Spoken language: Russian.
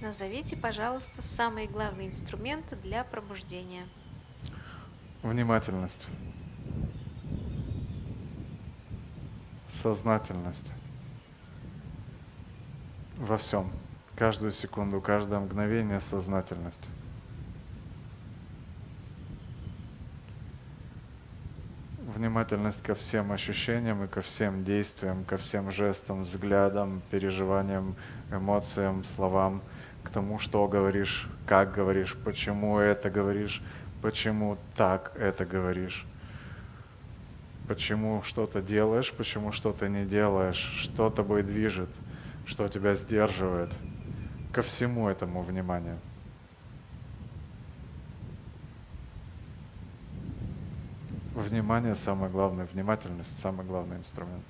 Назовите, пожалуйста, самые главные инструменты для пробуждения. Внимательность. Сознательность. Во всем. Каждую секунду, каждое мгновение сознательность. Внимательность ко всем ощущениям и ко всем действиям, ко всем жестам, взглядам, переживаниям, эмоциям, словам, к тому, что говоришь, как говоришь, почему это говоришь, почему так это говоришь, почему что-то делаешь, почему что-то не делаешь, что тобой движет, что тебя сдерживает. Ко всему этому внимание. Внимание самое главное, внимательность самый главный инструмент.